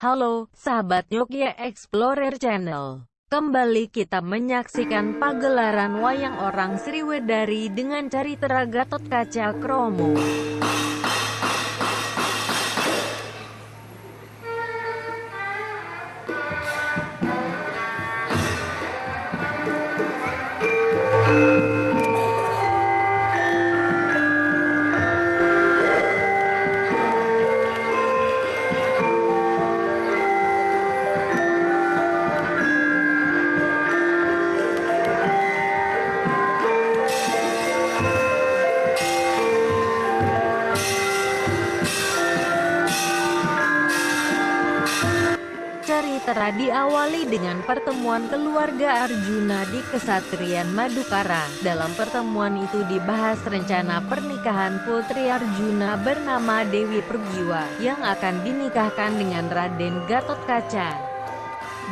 Halo, sahabat Yogya Explorer Channel. Kembali kita menyaksikan pagelaran wayang orang Sriwedari dengan cari Gatot Kaca Kromo. Pertemuan keluarga Arjuna di Kesatrian Madukara. Dalam pertemuan itu dibahas rencana pernikahan putri Arjuna bernama Dewi Pergiwa, yang akan dinikahkan dengan Raden Gatot Kaca.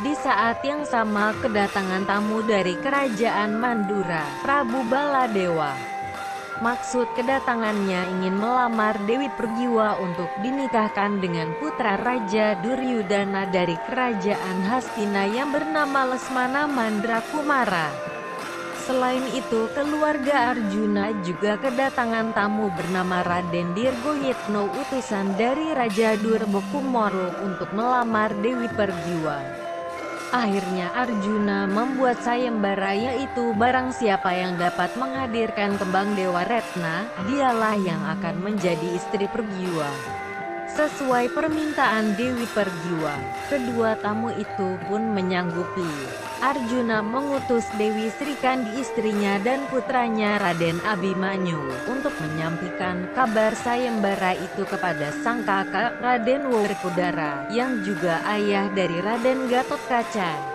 Di saat yang sama kedatangan tamu dari kerajaan Mandura, Prabu Baladewa. Maksud kedatangannya ingin melamar Dewi Pergiwa untuk dinikahkan dengan putra Raja Duryudana dari kerajaan Hastina yang bernama Lesmana Mandrakumara. Selain itu, keluarga Arjuna juga kedatangan tamu bernama Raden Dirgoyetno utusan dari Raja Durbokumoro untuk melamar Dewi Pergiwa. Akhirnya Arjuna membuat sayembara yaitu barang siapa yang dapat menghadirkan kembang Dewa Retna, dialah yang akan menjadi istri Pergiwa. Sesuai permintaan Dewi Pergiwa, kedua tamu itu pun menyanggupi. Arjuna mengutus Dewi Srikandi istrinya dan putranya Raden Abimanyu untuk menyampaikan kabar sayembara itu kepada sang kakak Raden Werkudara yang juga ayah dari Raden Gatot Kaca.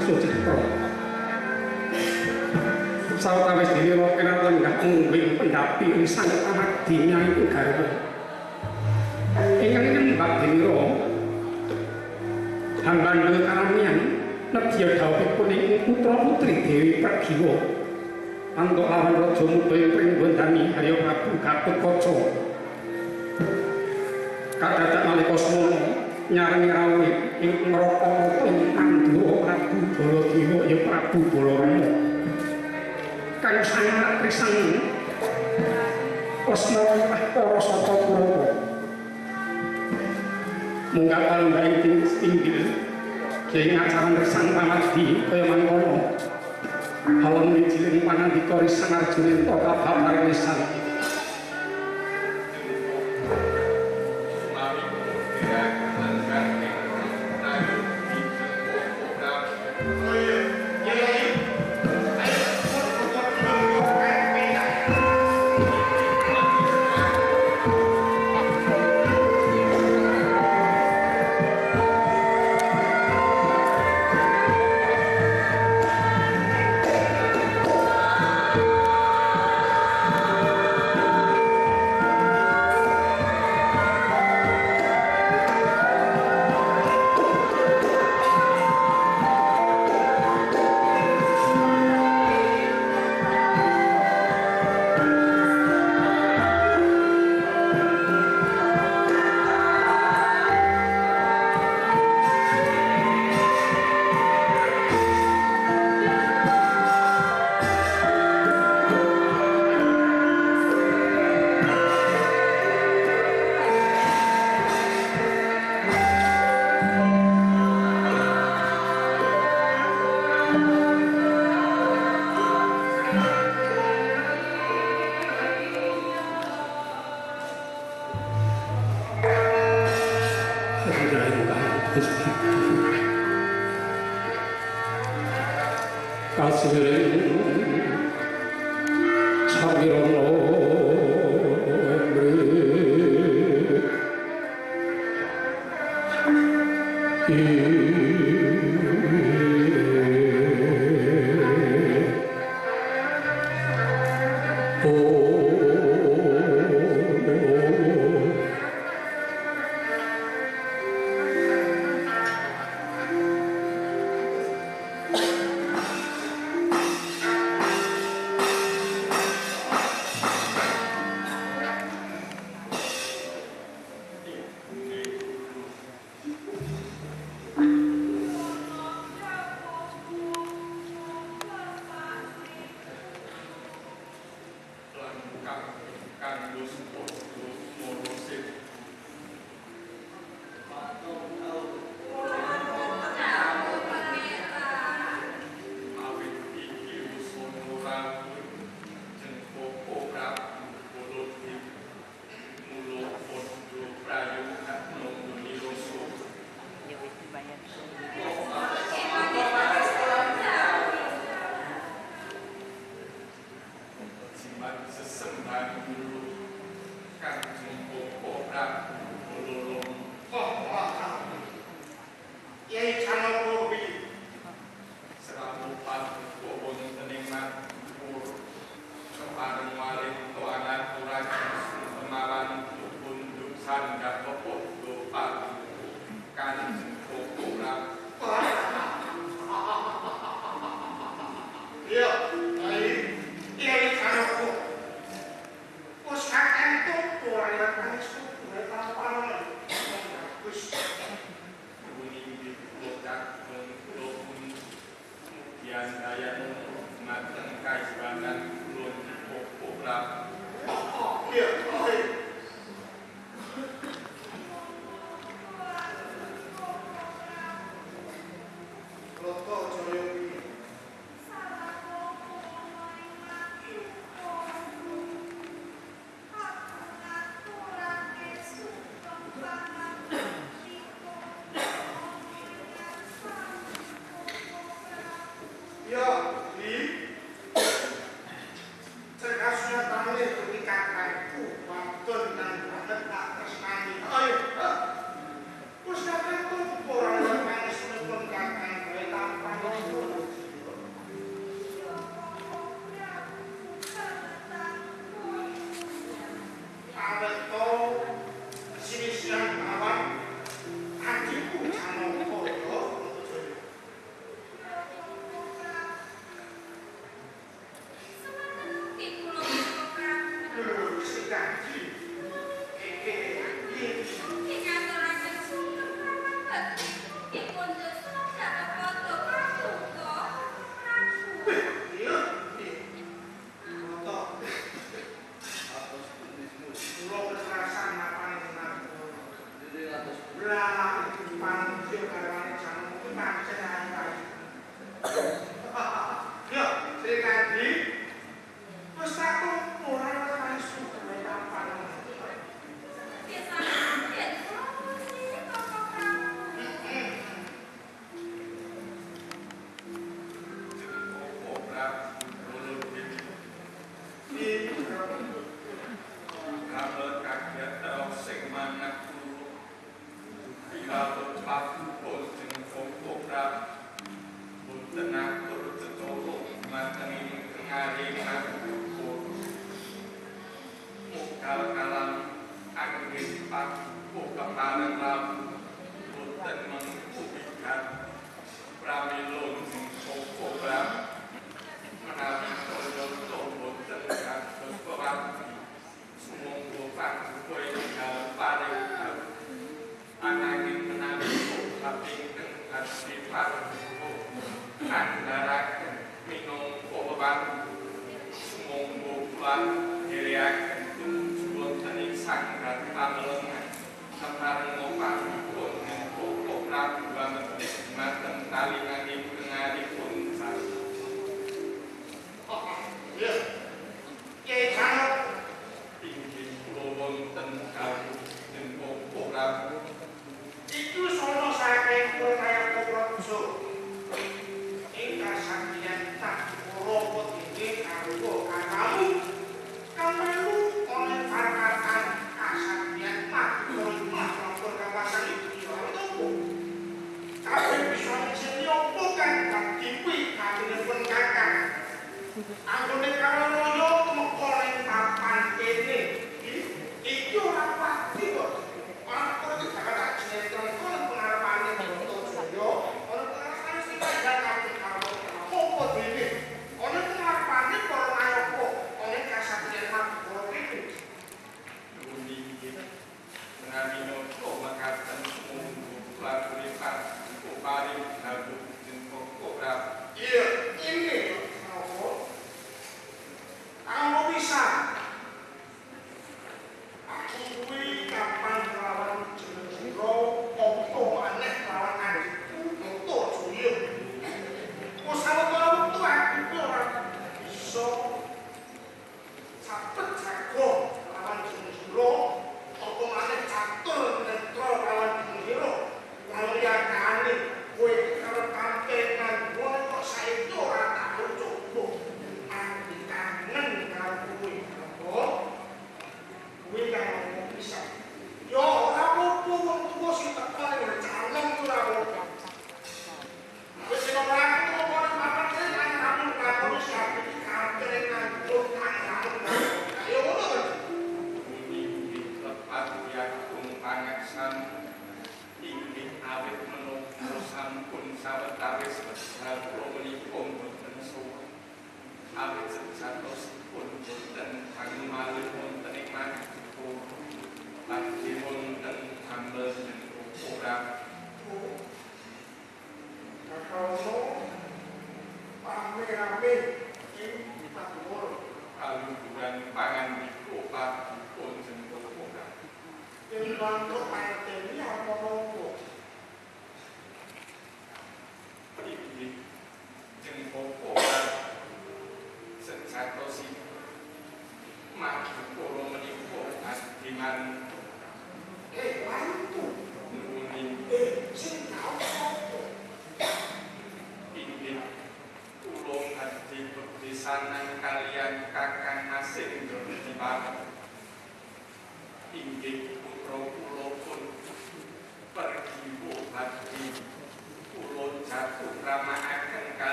Ana patih sucitra sawetawis dene ora kena lenggah ngombe pendapi ing anak dinya iku garwa. Ingkang nyembah dene Hambandel karamian nedya dawuhipun ing putra putri Dewi Pragiwa. Antuk lawan raja muda ing pringgondani ayo Prabu Gatotkaca. Kadadak nalika semono nyarengi rawuh ing neraka ing Pandhawa Prabu Baladewa ya Prabu Balarama kang sangat trisang Osmawa para sata Kurawa munggah kalembah ing pinggir. Kyai ngacaran resang pamadi kaya mangkono. Halam wijiling panandika risang Arjunenta kabak marinisan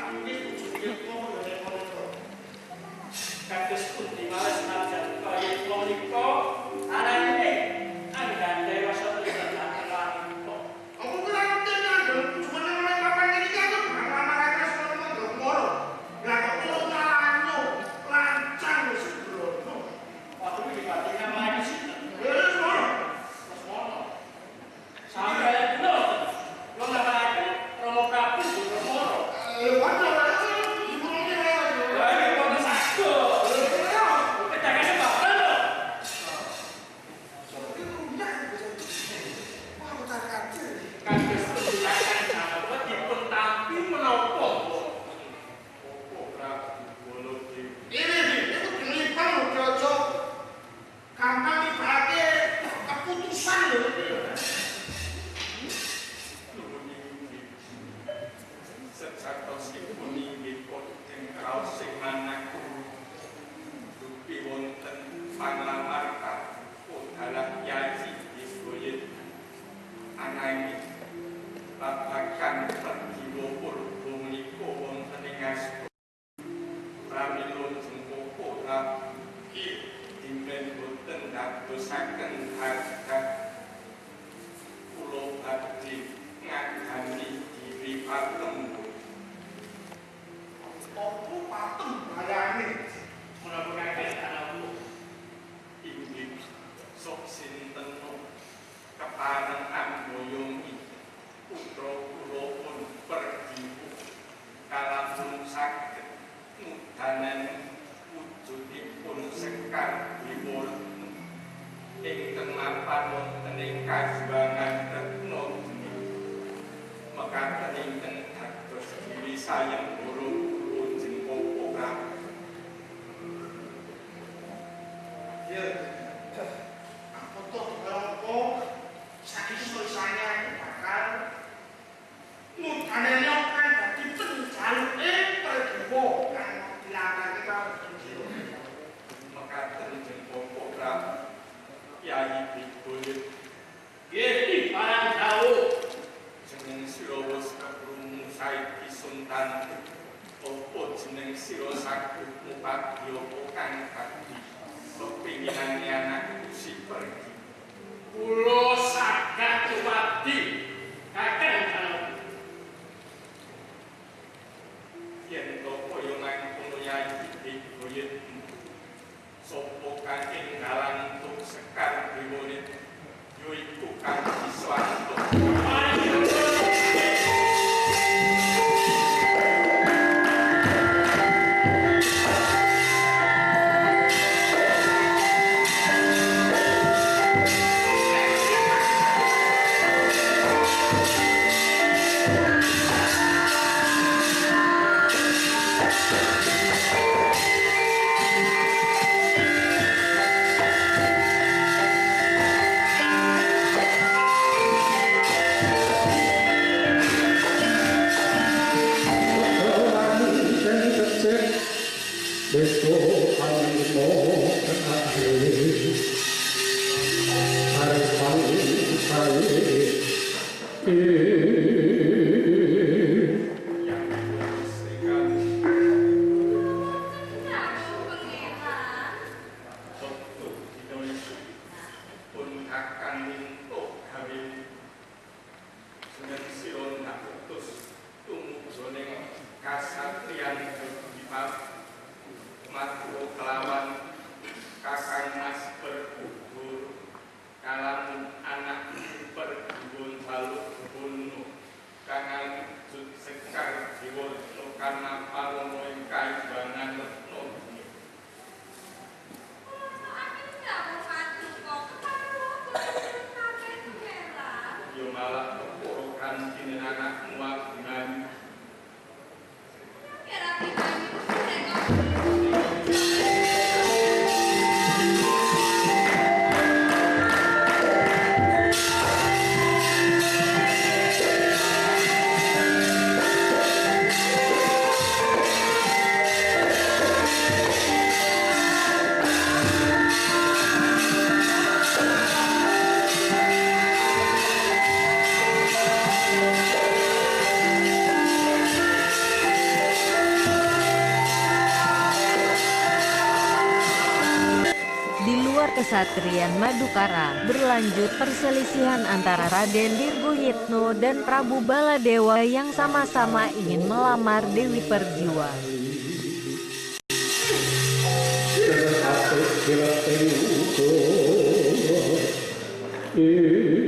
党的事业光荣。Kesatrian Madukara. Berlanjut perselisihan antara Raden Dirguhitno dan Prabu Baladewa yang sama-sama ingin melamar Dewi Perjiwa. Yeah.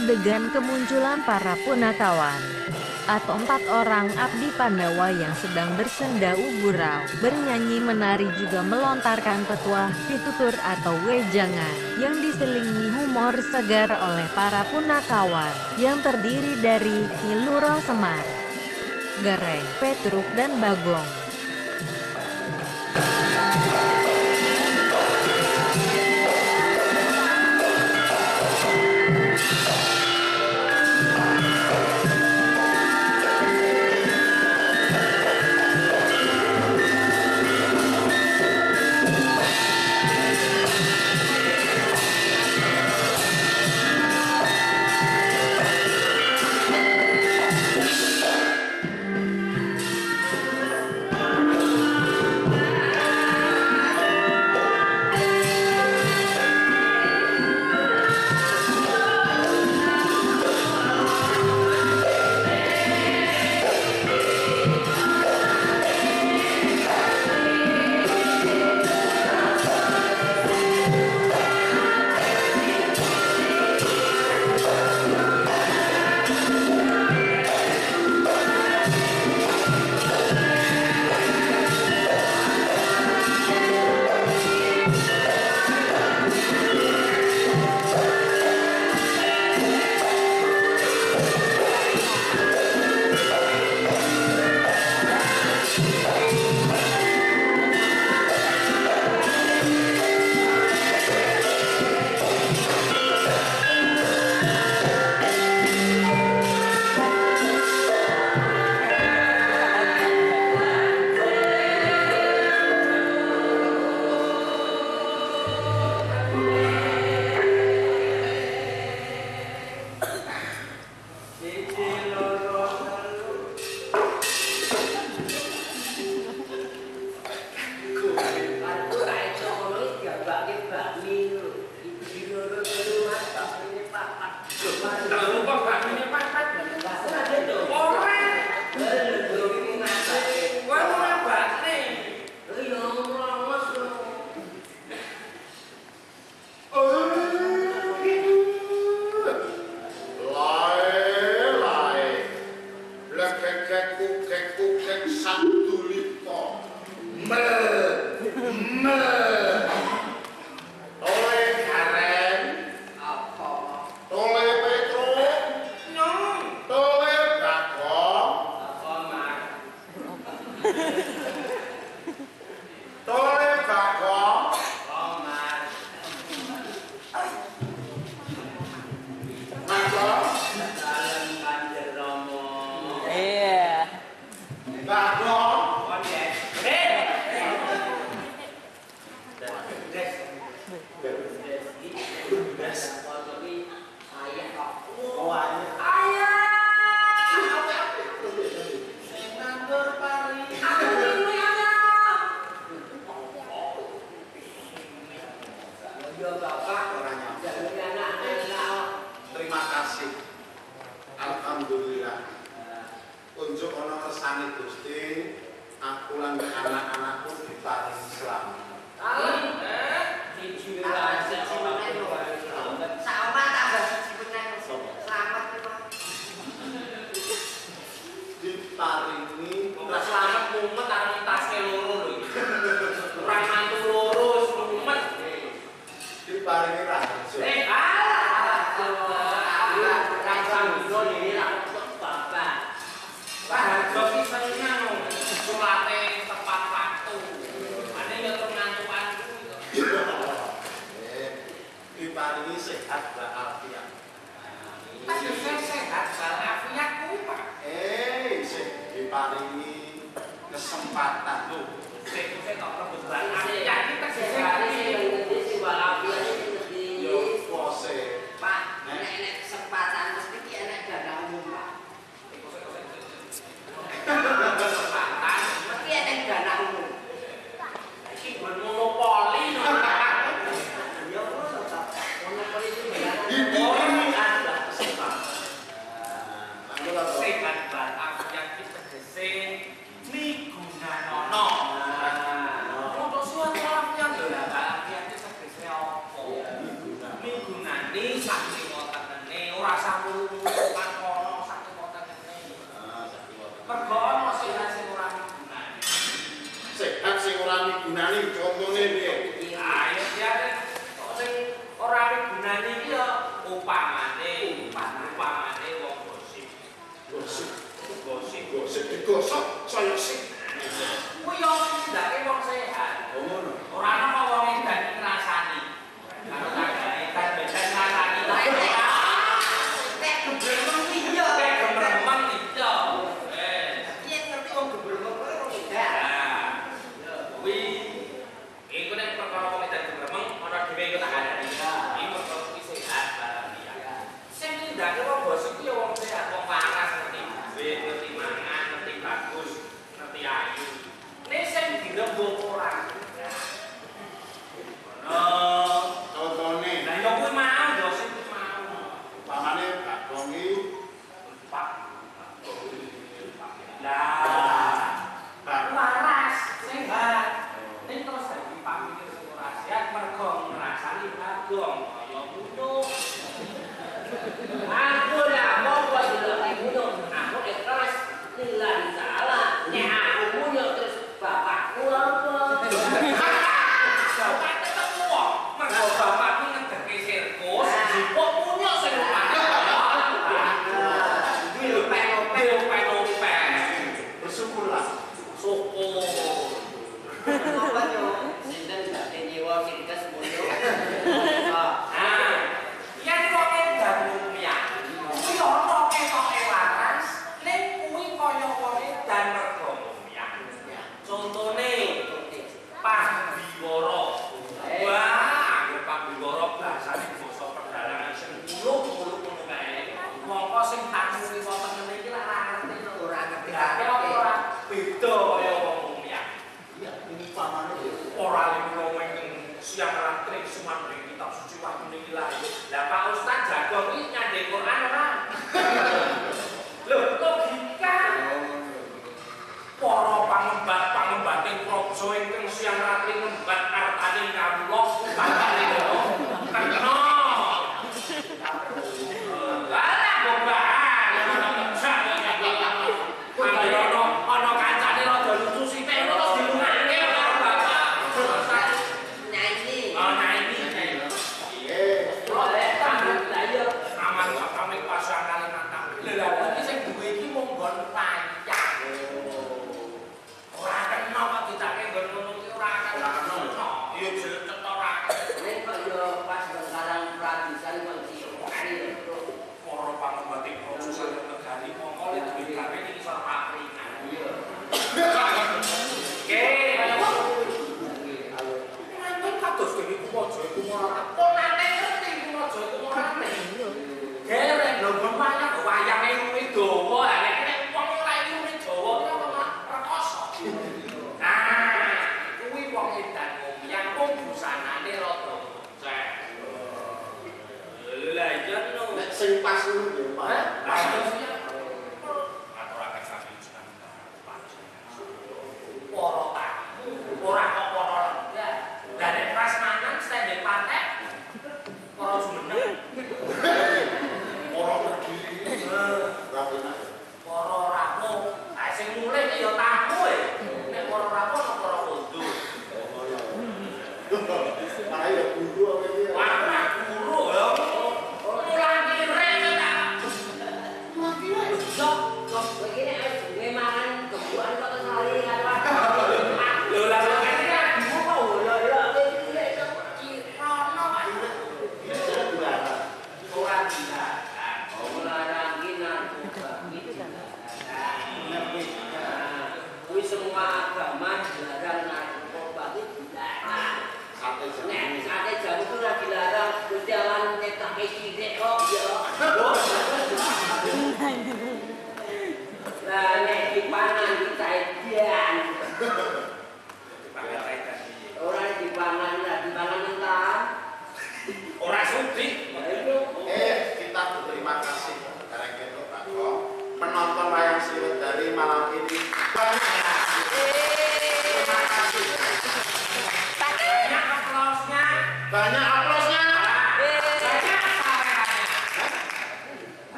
Adegan kemunculan para punakawan atau empat orang abdi Pandawa yang sedang bersenda uburau, bernyanyi menari juga melontarkan petuah, pitutur atau wejangan yang diselingi humor segar oleh para punakawan yang terdiri dari Niluro Semar, Gareng, Petruk, dan Bagong.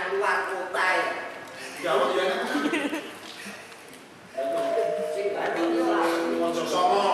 Kena luar kota ya. Gawok ya. Sing Bandung luar.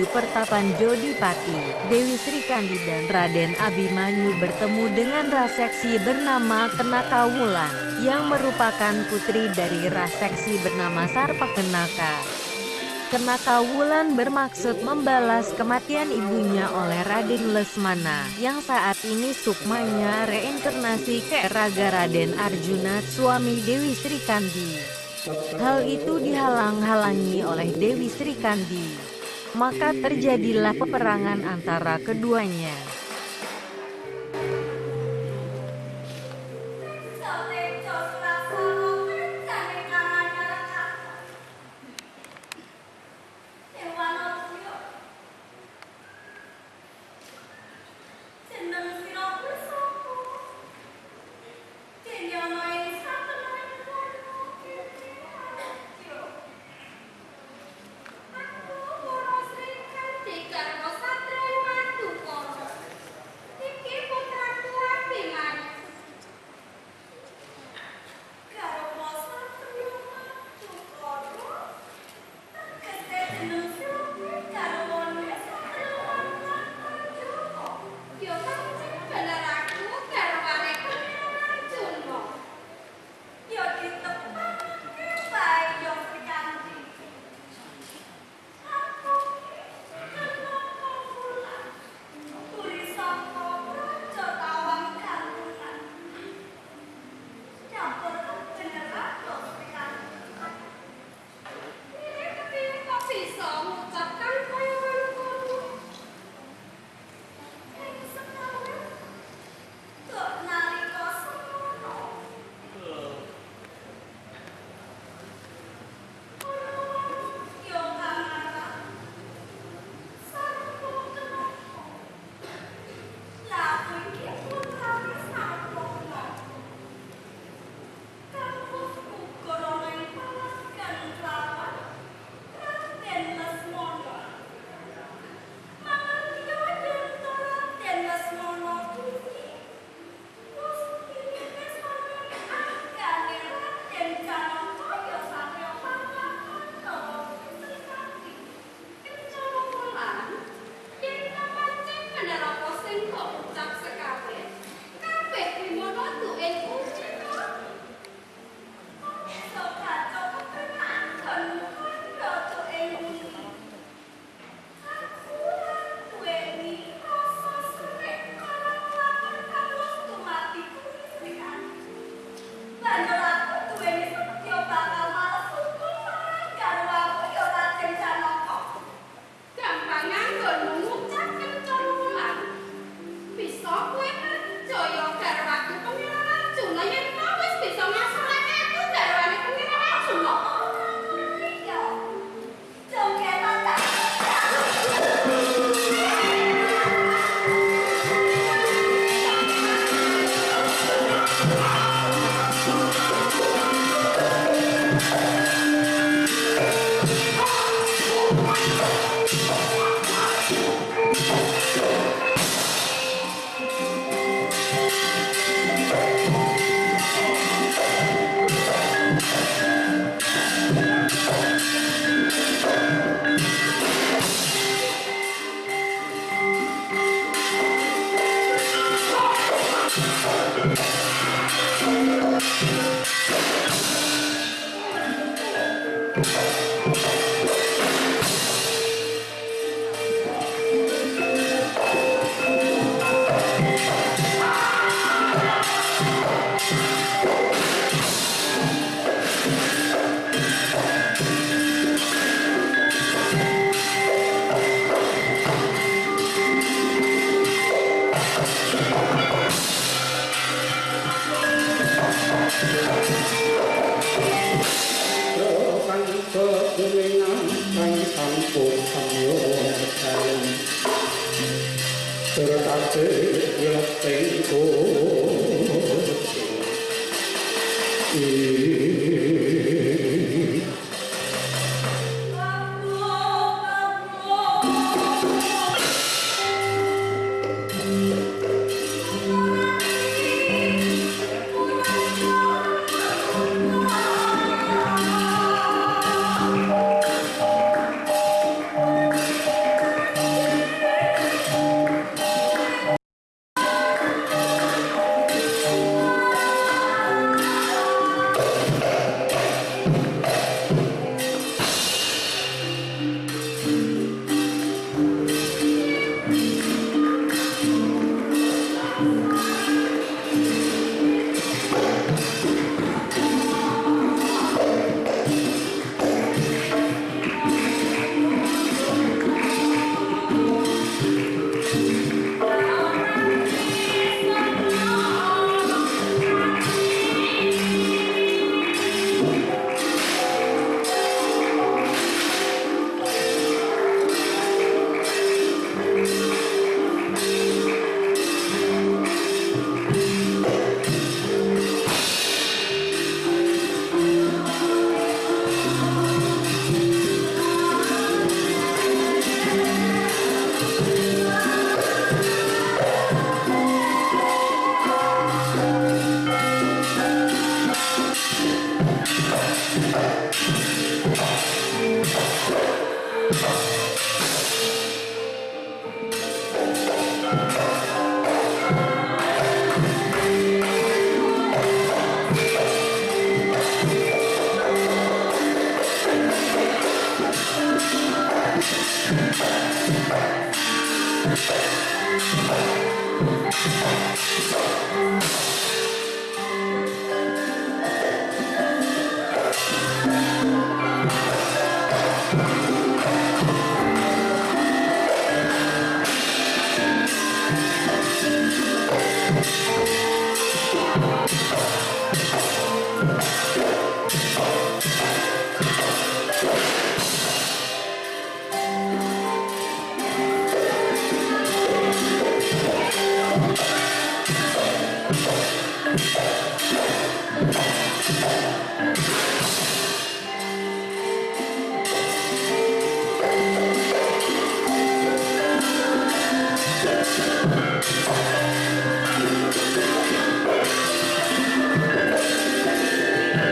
Menuju pertapan Jodipati, Dewi Sri Kandi dan Raden Abimanyu bertemu dengan raseksi bernama Kenaka Wulan, yang merupakan putri dari raseksi bernama Sarpa Kenaka. Kenaka Wulan bermaksud membalas kematian ibunya oleh Raden Lesmana, yang saat ini sukmanya reinkarnasi ke Raga Raden Arjuna, suami Dewi Sri Kandi. Hal itu dihalang-halangi oleh Dewi Sri Kandi. Maka terjadilah peperangan antara keduanya.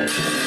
Di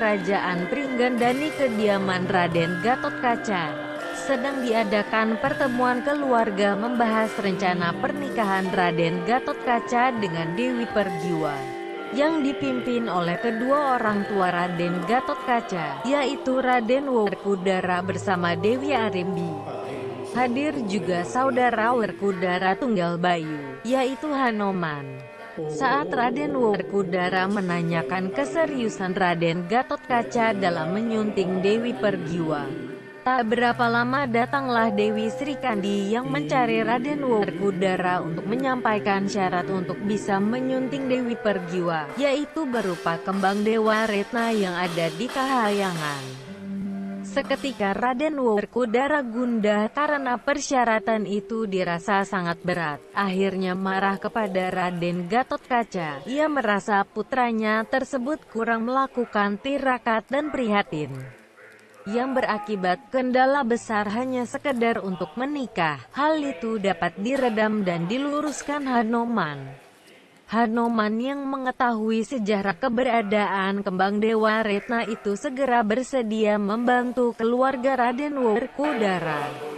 Kerajaan Pringgandani kediaman Raden Gatot Kaca. Sedang diadakan pertemuan keluarga membahas rencana pernikahan Raden Gatot Kaca dengan Dewi Pergiwa yang dipimpin oleh kedua orang tua Raden Gatot Kaca, yaitu Raden Werkudara bersama Dewi Arimbi. Hadir juga saudara Werkudara Tunggal Bayu, yaitu Hanoman. Saat Raden Werkudara menanyakan keseriusan Raden Gatot Kaca dalam menyunting Dewi Pergiwa. Tak berapa lama datanglah Dewi Sri Kandi yang mencari Raden Werkudara untuk menyampaikan syarat untuk bisa menyunting Dewi Pergiwa, yaitu berupa kembang Dewa Retna yang ada di Kahayangan. Seketika Raden Werkudara gundah karena persyaratan itu dirasa sangat berat. Akhirnya marah kepada Raden Gatot Kaca. Ia merasa putranya tersebut kurang melakukan tirakat dan prihatin. Yang berakibat kendala besar hanya sekedar untuk menikah. Hal itu dapat diredam dan diluruskan Hanoman. Hanoman yang mengetahui sejarah keberadaan kembang Dewa Retna itu segera bersedia membantu keluarga Raden Werkudara.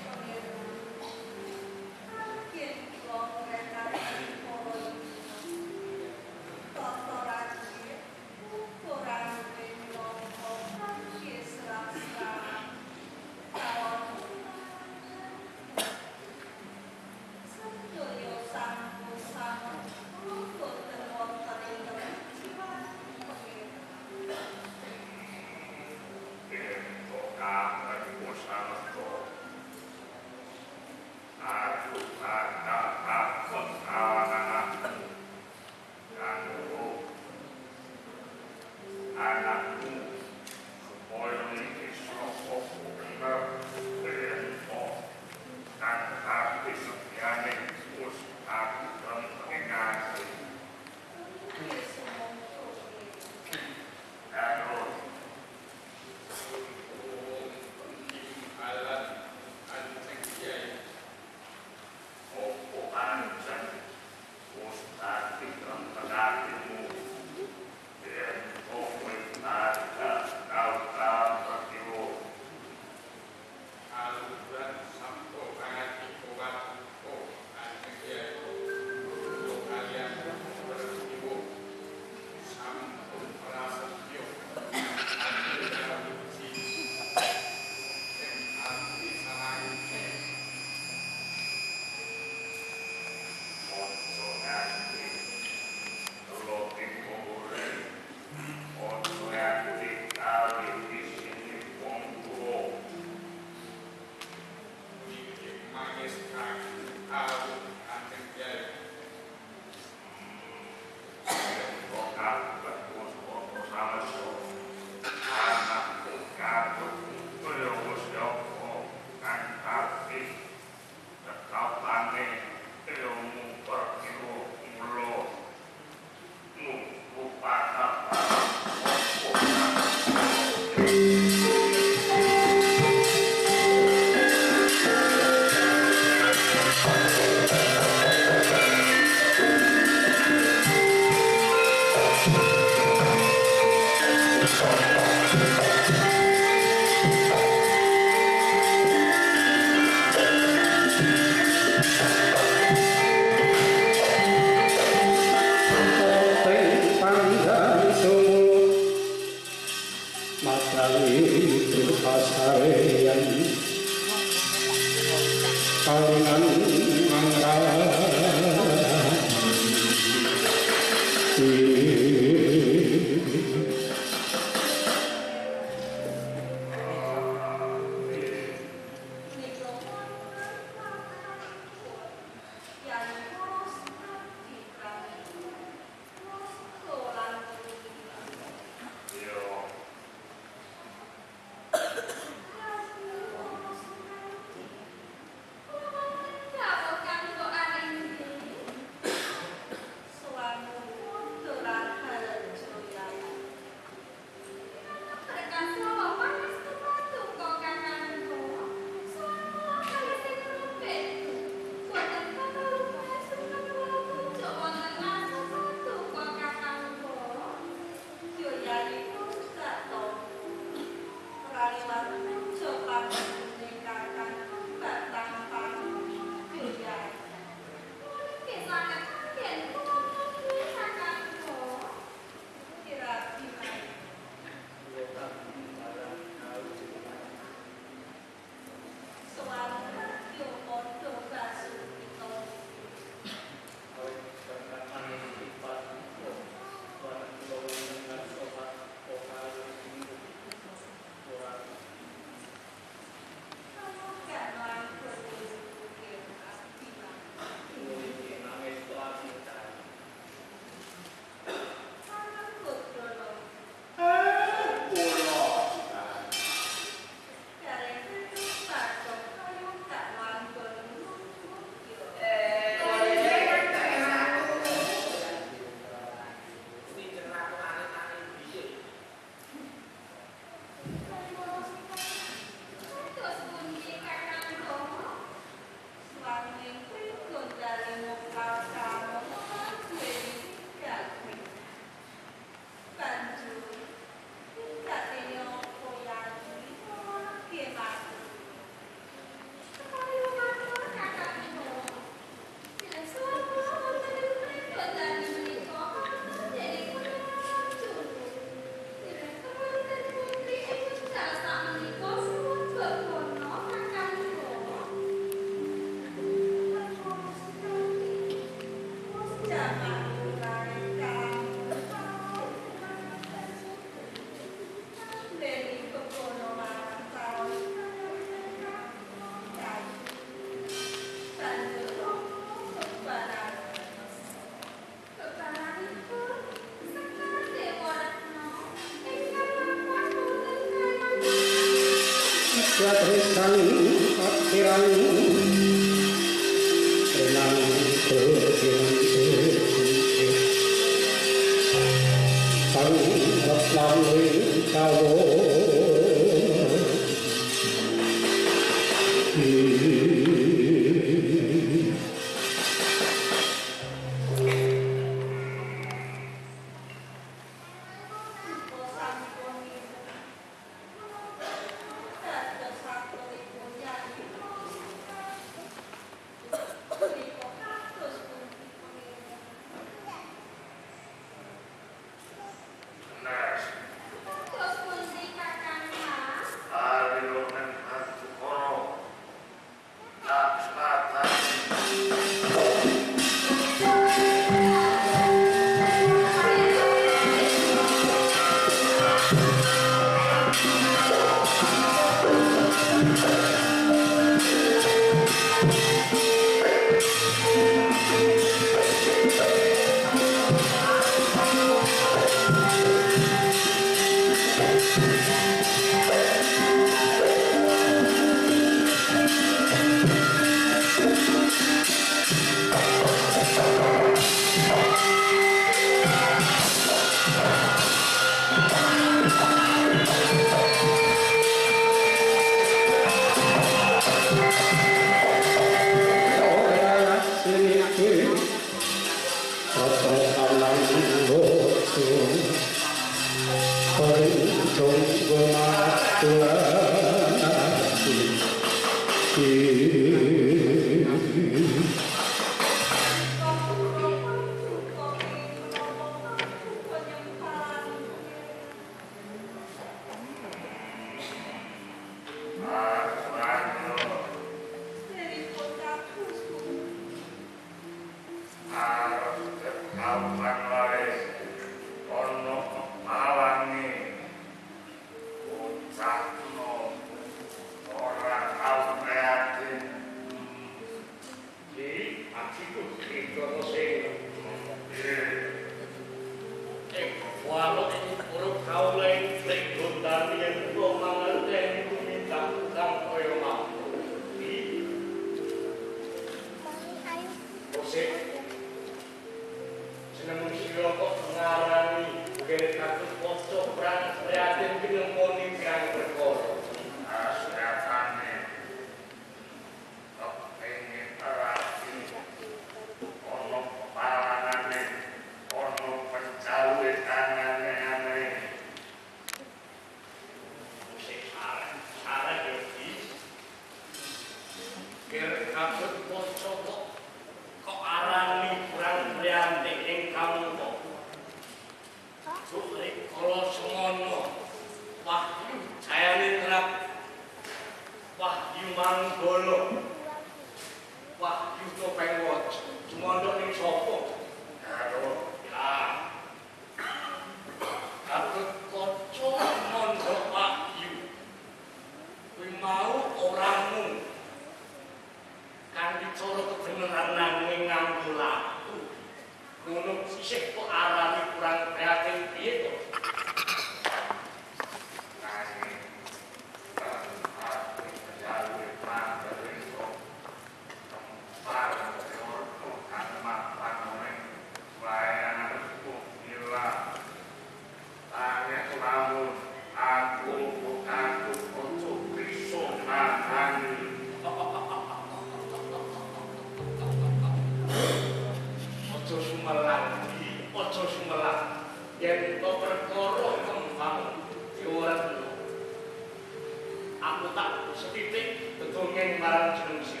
sekitik betul yang marah jenis itu.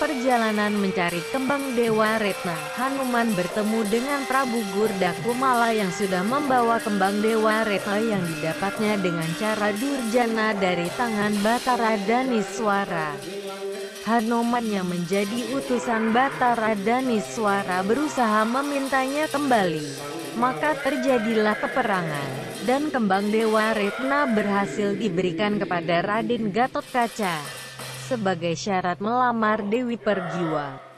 perjalanan mencari kembang Dewa Retna, Hanuman bertemu dengan Prabu Gurdakumala yang sudah membawa kembang Dewa Retna yang didapatnya dengan cara durjana dari tangan Batara Daniswara. Hanuman yang menjadi utusan Batara Daniswara berusaha memintanya kembali. Maka terjadilah peperangan, dan kembang Dewa Retna berhasil diberikan kepada Raden Gatot Kaca sebagai syarat melamar Dewi Pergiwa.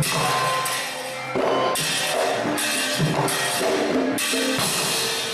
Thank you.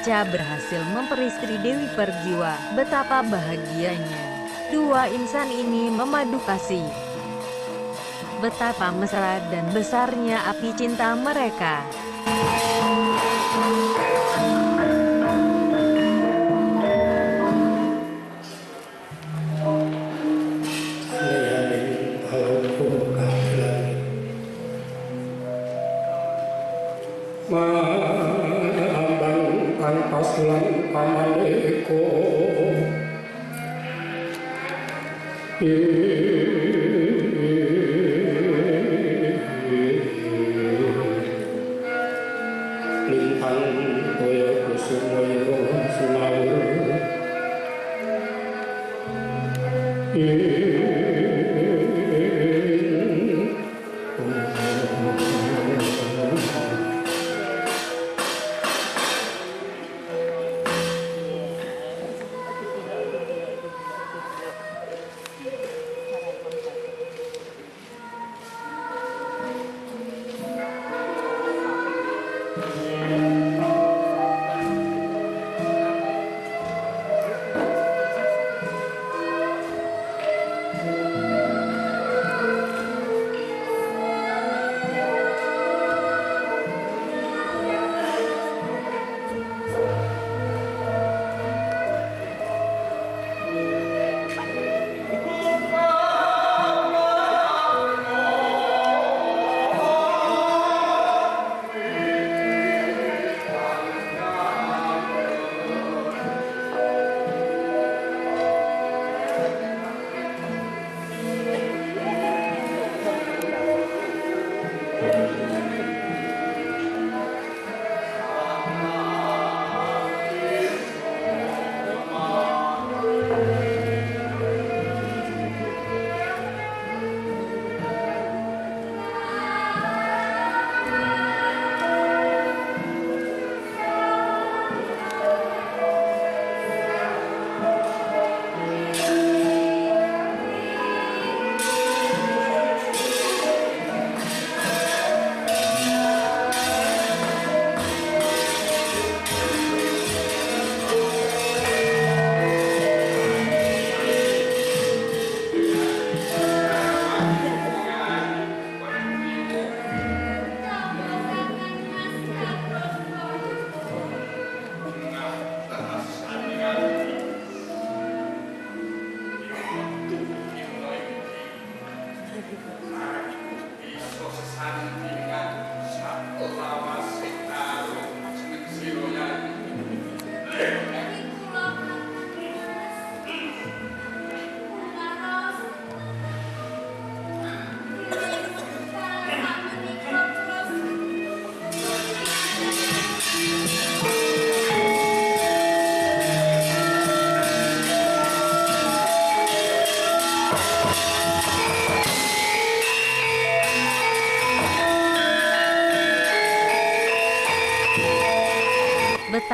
Kaca berhasil memperistri Dewi Perjiwa. Betapa bahagianya. Dua insan ini memadu kasih. Betapa mesra dan besarnya api cinta mereka.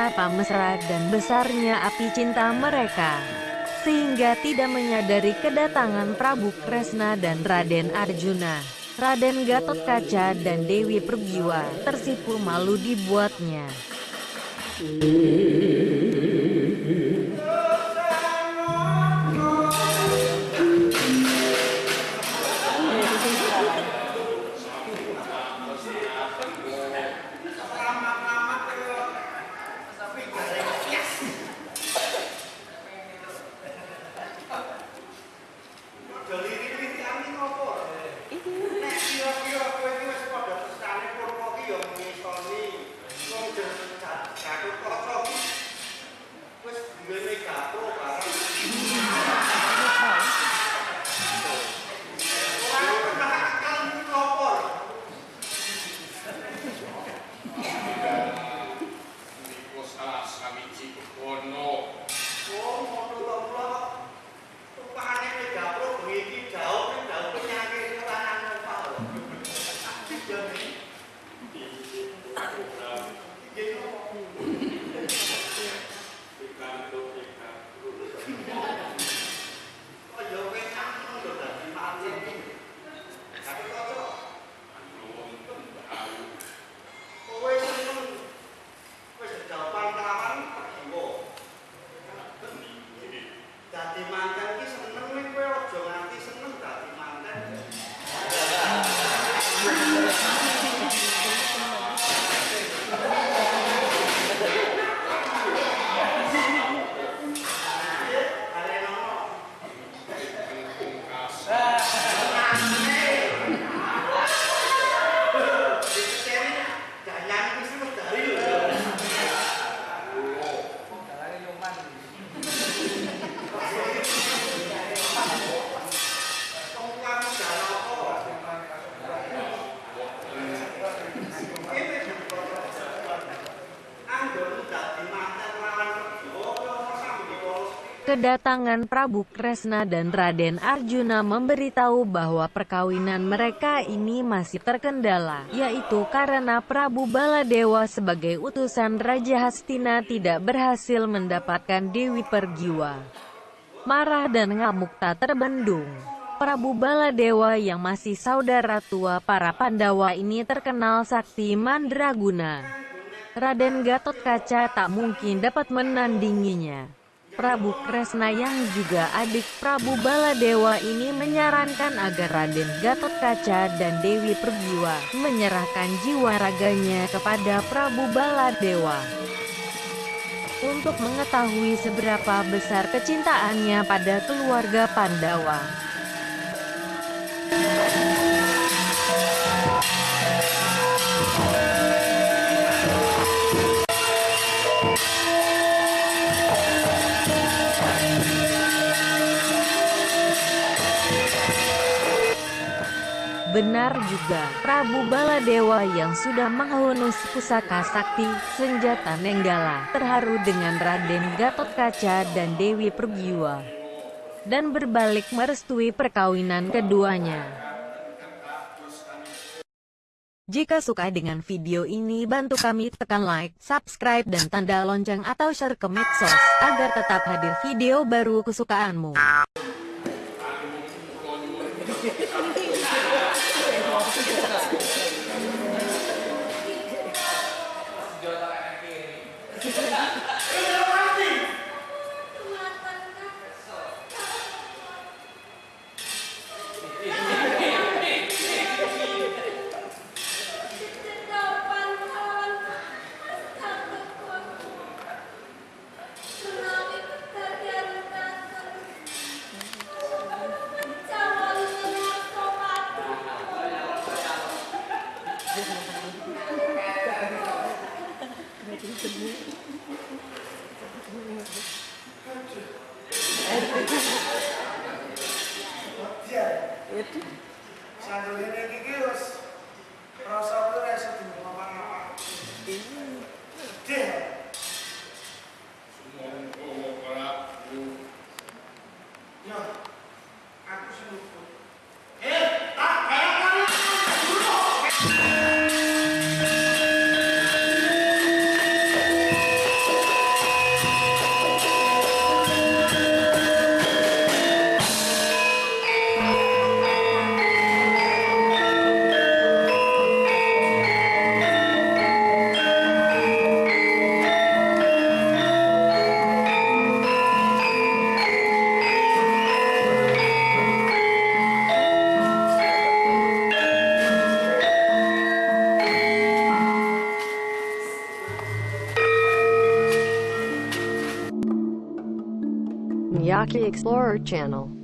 Betapa mesra dan besarnya api cinta mereka. Sehingga tidak menyadari kedatangan Prabu Kresna dan Raden Arjuna. Raden Gatot Kaca dan Dewi Pergiwa tersipu malu dibuatnya. Kedatangan Prabu Kresna dan Raden Arjuna memberitahu bahwa perkawinan mereka ini masih terkendala, yaitu karena Prabu Baladewa sebagai utusan Raja Hastina tidak berhasil mendapatkan Dewi Pergiwa. Marah dan ngamuk tak terbendung. Prabu Baladewa yang masih saudara tua para Pandawa ini terkenal sakti mandraguna. Raden Gatot Kaca tak mungkin dapat menandinginya. Prabu Kresna yang juga adik Prabu Baladewa ini menyarankan agar Raden Gatot Kaca dan Dewi Pergiwa menyerahkan jiwa raganya kepada Prabu Baladewa. Untuk mengetahui seberapa besar kecintaannya pada keluarga Pandawa. Benar juga, Prabu Baladewa yang sudah menghunus pusaka sakti, senjata Nenggala, terharu dengan Raden Gatot Kaca dan Dewi Pergiwa. Dan berbalik merestui perkawinan keduanya. Jika suka dengan video ini bantu kami tekan like, subscribe dan tanda lonceng atau share ke medsos, agar tetap hadir video baru kesukaanmu. Explorer channel.